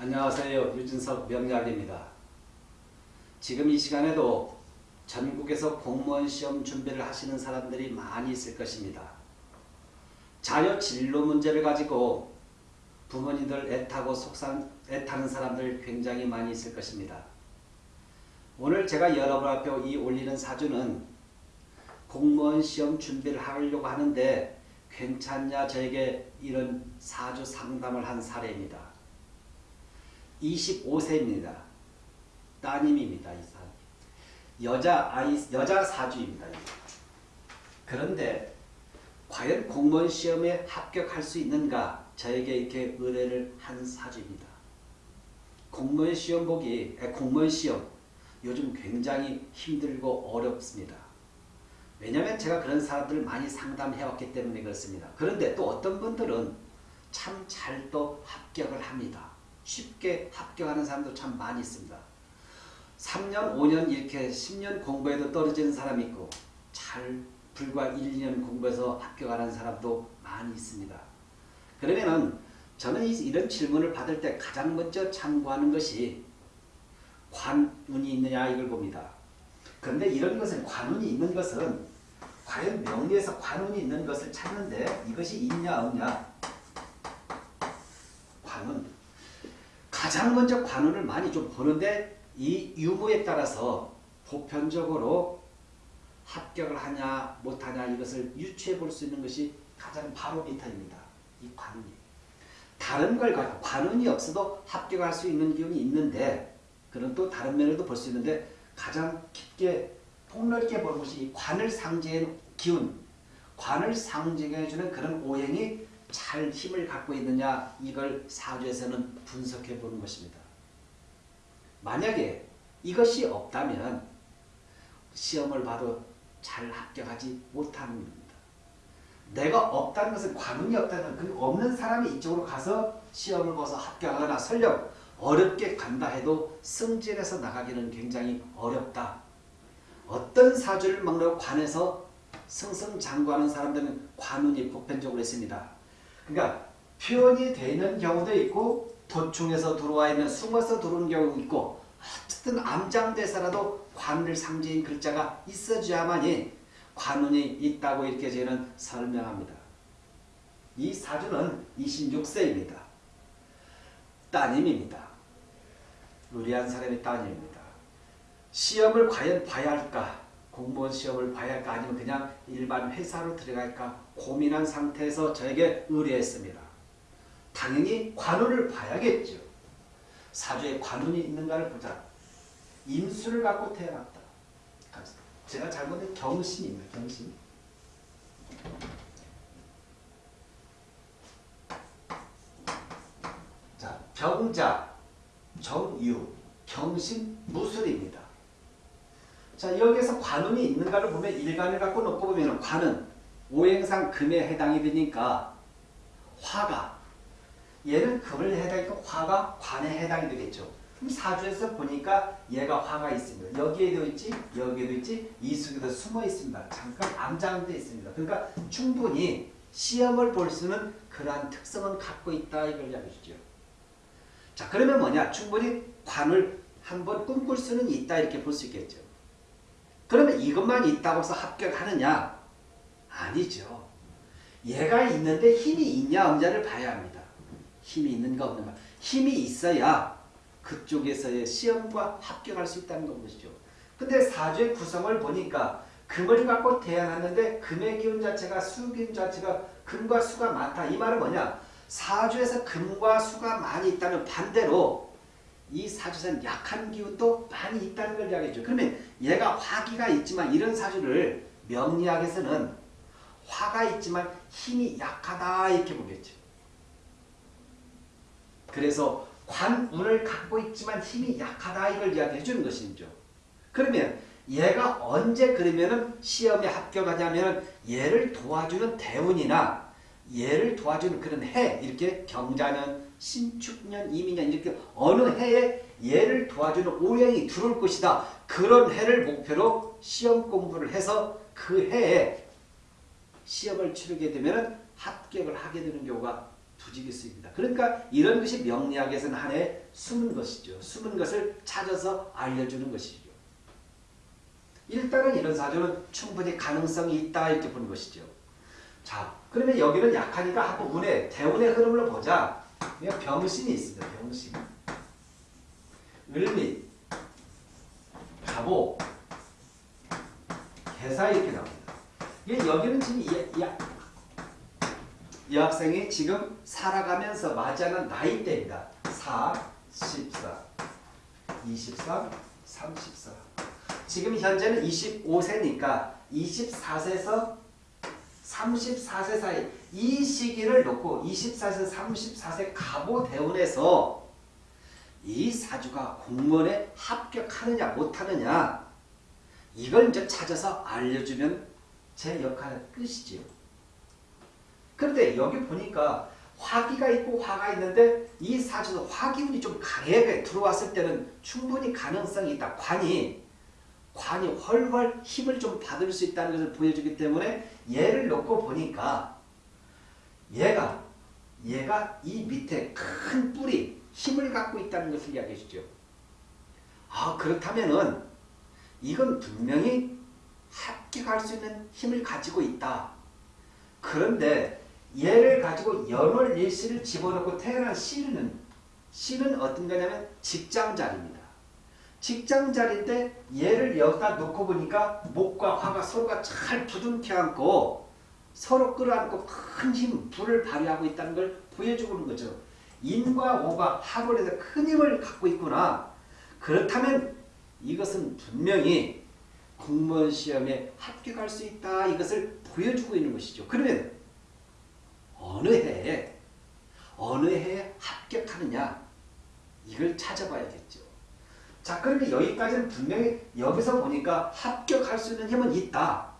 안녕하세요. 유진석 명약입니다. 지금 이 시간에도 전국에서 공무원 시험 준비를 하시는 사람들이 많이 있을 것입니다. 자녀 진로 문제를 가지고 부모님들 애타고 속상, 애타는 사람들 굉장히 많이 있을 것입니다. 오늘 제가 여러분 앞에 이 올리는 사주는 공무원 시험 준비를 하려고 하는데 괜찮냐 저에게 이런 사주 상담을 한 사례입니다. 25세입니다. 따님입니다. 이 사람. 여자 아이 여자 사주입니다. 그런데 과연 공무원 시험에 합격할 수 있는가 저에게 이렇게 의뢰를 한 사주입니다. 공무원 시험 보기 공무원 시험 요즘 굉장히 힘들고 어렵습니다. 왜냐하면 제가 그런 사람들을 많이 상담해왔기 때문에 그렇습니다. 그런데 또 어떤 분들은 참 잘 또 합격을 합니다. 쉽게 합격하는 사람도 참 많이 있습니다. 3년, 5년 이렇게 10년 공부해도 떨어지는 사람이 있고 잘 불과 1, 2년 공부해서 합격하는 사람도 많이 있습니다. 그러면은 저는 이런 질문을 받을 때 가장 먼저 참고하는 것이 관운이 있느냐 이걸 봅니다. 그런데 이런 것은 관운이 있는 것은 과연 명리에서 관운이 있는 것을 찾는데 이것이 있냐 없냐 관운 가장 먼저 관운을 많이 좀 보는데 이 유무에 따라서 보편적으로 합격을 하냐 못하냐 이것을 유추해 볼 수 있는 것이 가장 바로미터입니다. 이 관운이. 다른 걸 가지고 관운이 없어도 합격할 수 있는 기운이 있는데 그런 또 다른 면에도 볼 수 있는데 가장 깊게 폭넓게 보는 것이 이 관을 상징하는 기운, 관을 상징해주는 그런 오행이 잘 힘을 갖고 있느냐 이걸 사주에서는 분석해 보는 것입니다. 만약에 이것이 없다면 시험을 봐도 잘 합격하지 못하는 겁니다. 내가 없다는 것은 관운이 없다는 그 없는 사람이 이쪽으로 가서 시험을 봐서 합격하거나 설령 어렵게 간다 해도 승진해서 나가기는 굉장히 어렵다. 어떤 사주를 막는 관에서 승승장구하는 사람들은 관운이 보편적으로 있습니다. 그러니까 표현이 되는 경우도 있고 도충에서 들어와 있는 숨어서 들어오는 경우도 있고 어쨌든 암장대사라도 관을 상징인 글자가 있어줘야만이 관운이 있다고 이렇게 저는 설명합니다. 이 사주는 26세입니다. 따님입니다. 의리한 사람의 따님입니다. 시험을 과연 봐야 할까? 공무원 시험을 봐야 할까? 아니면 그냥 일반 회사로 들어갈까? 고민한 상태에서 저에게 의뢰했습니다. 당연히 관운을 봐야겠죠. 사주에 관운이 있는가를 보자. 임수를 갖고 태어났다. 제가 잘못된 경신입니다. 경신. 자, 병자, 정유, 경신, 무술입니다. 자, 여기에서 관운이 있는가를 보면 일간을 갖고 놓고 보면 관은 오행상 금에 해당이 되니까 화가 얘는 금을 해당이고 화가 관에 해당이 되겠죠. 그럼 사주에서 보니까 얘가 화가 있습니다. 여기에도 있지, 여기에도 있지, 이 속에도 숨어 있습니다. 잠깐 암장돼 있습니다. 그러니까 충분히 시험을 볼 수는 그러한 특성은 갖고 있다 이걸 이야기해 주죠. 자 그러면 뭐냐? 충분히 관을 한번 꿈꿀 수는 있다 이렇게 볼 수 있겠죠. 그러면 이것만 있다고 해서 합격하느냐? 아니죠. 얘가 있는데 힘이 있냐 없냐를 봐야 합니다. 힘이 있는가 없는가. 힘이 있어야 그쪽에서의 시험과 합격할 수 있다는 것이죠. 근데 사주의 구성을 보니까 금을 갖고 태어났는데 금의 기운 자체가 수 기운 자체가 금과 수가 많다. 이 말은 뭐냐? 사주에서 금과 수가 많이 있다면 반대로 이 사주에서는 약한 기운도 많이 있다는 걸 이야기해줘. 그러면 얘가 화기가 있지만 이런 사주를 명리학에서는 화가 있지만 힘이 약하다 이렇게 보겠죠. 그래서 관운을 갖고 있지만 힘이 약하다 이걸 이야기해 주는 것이죠. 그러면 얘가 언제 그러면은 시험에 합격하냐면 얘를 도와주는 대운이나 얘를 도와주는 그런 해 이렇게 경자년, 신축년, 이민년 이렇게 어느 해에 얘를 도와주는 오행이 들어올 것이다. 그런 해를 목표로 시험 공부를 해서 그 해에 시험을 치르게 되면 합격을 하게 되는 경우가 두직일 수 있습니다. 그러니까 이런 것이 명리학에서는 하나의 숨은 것이죠. 숨은 것을 찾아서 알려주는 것이죠. 일단은 이런 사주는 충분히 가능성이 있다 이렇게 보는 것이죠. 자, 그러면 여기는 약하니까 한번 운의 대운의 흐름을 보자. 그냥 병신이 있습니다. 병신. 을미, 갑오, 개사 이렇게 나옵니다. 여기는 지금 이, 이, 이 학생이 지금 살아가면서 맞이하는 나이대입니다. 4, 14, 23, 34. 지금 현재는 25세니까 24세에서 34세 사이 이 시기를 놓고 24세 34세 갑오 대운에서 이 사주가 공무원에 합격하느냐 못하느냐 이걸 이제 찾아서 알려주면 제 역할은 끝이지요. 그런데 여기 보니까 화기가 있고 화가 있는데 이 사주도 화기운이 좀 강하게 들어왔을 때는 충분히 가능성이 있다. 관이 관이 훨훨 힘을 좀 받을 수 있다는 것을 보여주기 때문에 얘를 놓고 보니까 얘가 얘가 이 밑에 큰 뿌리 힘을 갖고 있다는 것을 이야기해 주죠. 아 그렇다면은 이건 분명히 합격할 수 있는 힘을 가지고 있다. 그런데 얘를 가지고 연월 일시를 집어넣고 태어난 씨는 씨는 어떤 거냐면 직장 자리입니다. 직장 자리인데 얘를 여기다 놓고 보니까 목과 화가 서로가 잘 부둥켜 안고 서로 끌어안고 큰 힘, 불을 발휘하고 있다는 걸 보여주고 있는 거죠. 인과 오가 합을 해서 큰 힘을 갖고 있구나. 그렇다면 이것은 분명히 공무원 시험에 합격할 수 있다. 이것을 보여주고 있는 것이죠. 그러면 어느 해에 어느 해에 합격하느냐 이걸 찾아봐야겠죠. 자 그런데 여기까지는 분명히 여기서 보니까 합격할 수 있는 힘은 있다.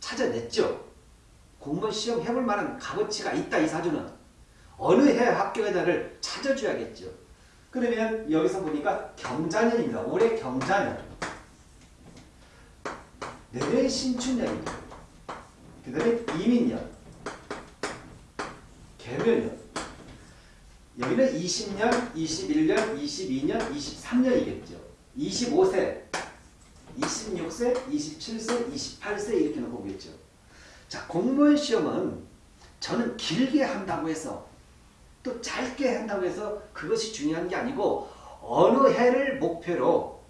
찾아냈죠. 공무원 시험 해볼 만한 값어치가 있다 이 사주는. 어느 해 합격의다를 찾아줘야겠죠. 그러면 여기서 보니까 경자년입니다. 올해 경자년. 내년 신춘년입니다. 그 다음에 이민년. 개묘년. 여기는 20년, 21년, 22년, 23년이겠죠. 25세, 26세, 27세, 28세 이렇게 놓고 보겠죠. 자, 공무원 시험은 저는 길게 한다고 해서 또 짧게 한다고 해서 그것이 중요한 게 아니고 어느 해를 목표로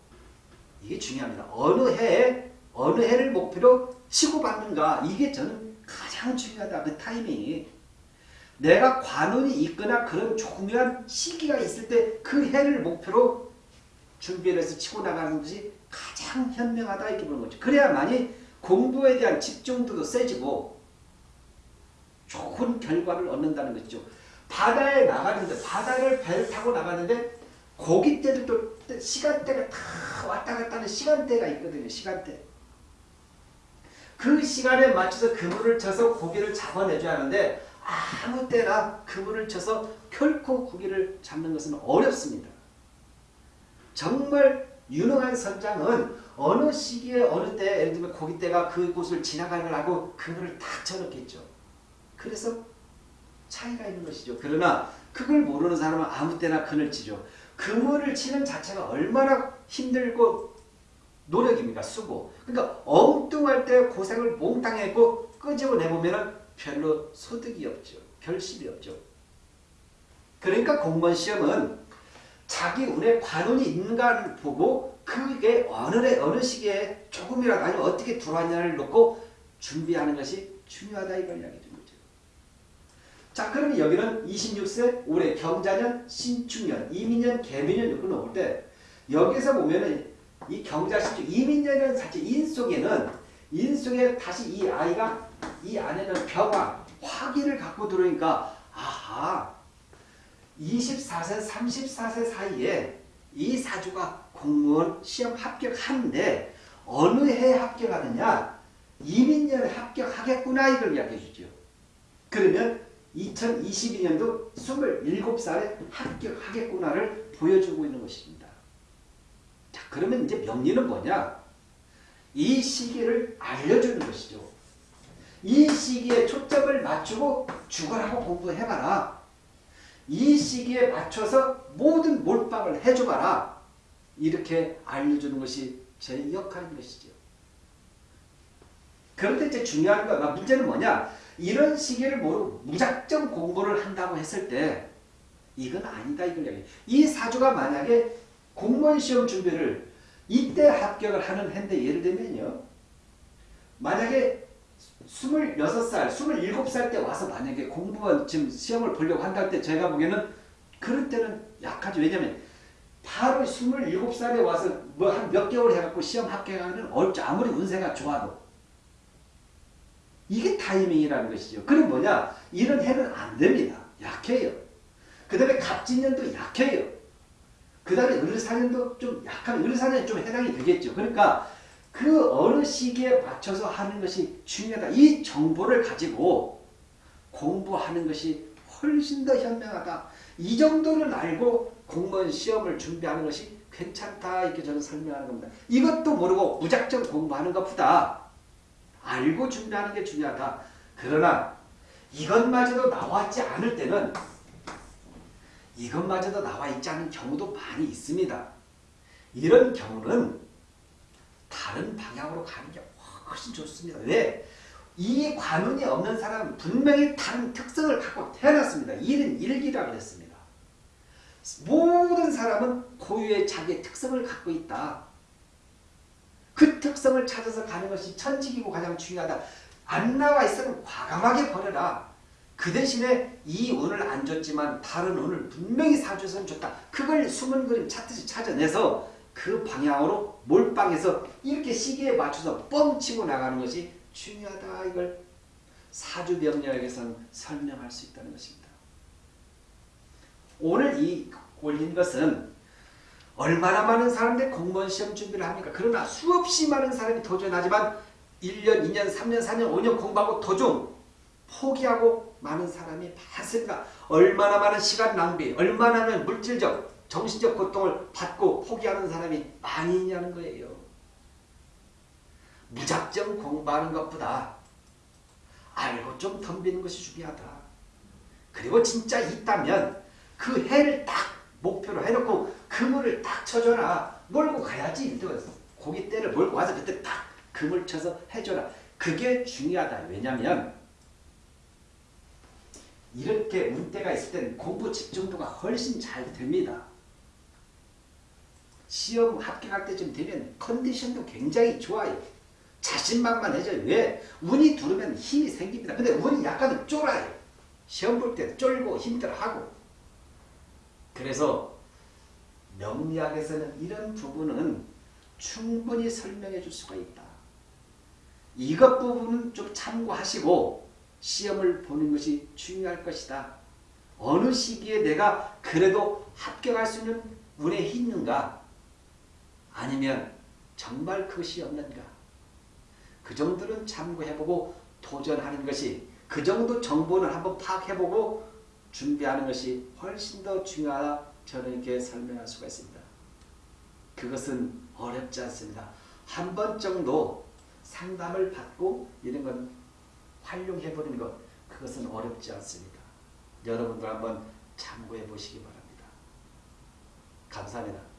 이게 중요합니다. 어느 해에 어느 해를 목표로 치고받는가 이게 저는 가장 중요하다. 그 타이밍이 내가 관운이 있거나 그런 중요한 시기가 있을 때 그 해를 목표로 준비를 해서 치고 나가는 것이 가장 현명하다 이렇게 보는 거죠. 그래야만이 공부에 대한 집중도도 세지고 좋은 결과를 얻는다는 거죠. 바다에 나가는데 바다를 배를 타고 나가는데 고기 때도 또 시간대가 다 왔다 갔다 하는 시간대가 있거든요. 시간대. 그 시간에 맞춰서 그물을 쳐서 고기를 잡아내줘야 하는데 아무 때나 그물을 쳐서 결코 고기를 잡는 것은 어렵습니다. 정말 유능한 선장은 어느 시기에 어느 때 예를 들면 고깃대가 그곳을 지나가는 걸 하고 그물을 딱 쳐놓겠죠. 그래서 차이가 있는 것이죠. 그러나 그걸 모르는 사람은 아무 때나 그늘 치죠. 그물을 치는 자체가 얼마나 힘들고 노력입니까? 수고. 그러니까 엉뚱할 때 고생을 몽땅 했고 끄집어내보면 별로 소득이 없죠. 결실이 없죠. 그러니까 공무원 시험은 자기 운에 관운이 있는가를 보고 그게 어느 해 어느 시기에 조금이라도 아니면 어떻게 들어왔냐를 놓고 준비하는 것이 중요하다 이걸 이야기 드는 거죠. 자 그러면 여기는 26세 올해 경자년 신축년 이민년 개민년 이렇게 나올 때 여기서 보면은 이 경자신축 이민년은 사실 인 속에는 인 속에 다시 이 아이가 이 안에는 벽화 화기를 갖고 들어오니까 아하 24세 34세 사이에 이 사주가 공무원 시험 합격하는데 어느 해에 합격하느냐 이민년에 합격하겠구나 이걸 이야기해 주죠. 그러면 2022년도 27살에 합격하겠구나를 보여주고 있는 것입니다. 자 그러면 이제 명리는 뭐냐 이 시기를 알려주는 것이죠. 이 시기에 초점을 맞추고 죽어라고 공부해봐라. 이 시기에 맞춰서 모든 몰빵을 해줘봐라. 이렇게 알려주는 것이 제 역할인 것이죠. 그런데 이제 중요한 거가 문제는 뭐냐? 이런 시기를 모르고 무작정 공부를 한다고 했을 때 이건 아니다 이걸 얘기해. 이 사주가 만약에 공무원 시험 준비를 이때 합격을 하는 해인데 예를 들면요. 만약에 26살, 27살 때 와서 만약에 공무원 지금 시험을 보려고 한다 할 때 제가 보기에는 그럴 때는 약하죠. 왜냐면 바로 27살에 와서 뭐 한 몇 개월 해갖고 시험 합격하는 어렵죠. 아무리 운세가 좋아도. 이게 타이밍이라는 것이죠. 그럼 뭐냐? 이런 해는 안 됩니다. 약해요. 그 다음에 갑진년도 약해요. 그 다음에 을사년도 좀 약한, 을사년이 좀 해당이 되겠죠. 그러니까 그 어느 시기에 맞춰서 하는 것이 중요하다. 이 정보를 가지고 공부하는 것이 훨씬 더 현명하다. 이 정도는 알고 공무원 시험을 준비하는 것이 괜찮다. 이렇게 저는 설명하는 겁니다. 이것도 모르고 무작정 공부하는 것보다 알고 준비하는 게 중요하다. 그러나 이것마저도 나왔지 않을 때는 이것마저도 나와 있지 않은 경우도 많이 있습니다. 이런 경우는 다른 방향으로 가는 게 훨씬 좋습니다. 왜? 이 관운이 없는 사람은 분명히 다른 특성을 갖고 태어났습니다. 일은 일기라 그랬습니다. 모든 사람은 고유의 자기의 특성을 갖고 있다. 그 특성을 찾아서 가는 것이 천직이고 가장 중요하다. 안 나와 있으면 과감하게 버려라. 그 대신에 이 운을 안 줬지만 다른 운을 분명히 사주선 좋다. 그걸 숨은 그림 찾듯이 찾아내서 그 방향으로 몰빵해서 이렇게 시기에 맞춰서 뻥치고 나가는 것이 중요하다. 이걸 사주병력에서는 설명할 수 있다는 것입니다. 오늘 이 올린 것은 얼마나 많은 사람들이 공무원 시험 준비를 합니까? 그러나 수없이 많은 사람이 도전하지만 1년, 2년, 3년, 4년, 5년 공부하고 도중 포기하고 많은 사람이 많습니다. 얼마나 많은 시간 낭비, 얼마나 많은 물질적, 정신적 고통을 받고 포기하는 사람이 많이 있냐는 거예요. 무작정 공부하는 것보다 알고 좀 덤비는 것이 중요하다. 그리고 진짜 있다면 그 해를 딱 목표로 해놓고 그물을 딱 쳐줘라. 몰고 가야지. 고기 때를 몰고 와서 그때 딱 그물 쳐서 해줘라. 그게 중요하다. 왜냐하면 이렇게 운때가 있을 때는 공부 집중도가 훨씬 잘 됩니다. 시험 합격할 때쯤 되면 컨디션도 굉장히 좋아요. 자신만만해져요. 왜? 운이 두르면 힘이 생깁니다. 근데 운이 약간은 쫄아요. 시험 볼 때 쫄고 힘들어하고. 그래서 명리학에서는 이런 부분은 충분히 설명해 줄 수가 있다. 이것 부분은 좀 참고하시고 시험을 보는 것이 중요할 것이다. 어느 시기에 내가 그래도 합격할 수 있는 운에 있는가? 아니면 정말 그것이 없는가? 그 정도는 참고해보고 도전하는 것이 그 정도 정보는 한번 파악해보고 준비하는 것이 훨씬 더 중요하다. 저는 이렇게 설명할 수가 있습니다. 그것은 어렵지 않습니다. 한 번 정도 상담을 받고 이런 건 활용해버리는 것 그것은 어렵지 않습니다. 여러분들 한번 참고해 보시기 바랍니다. 감사합니다.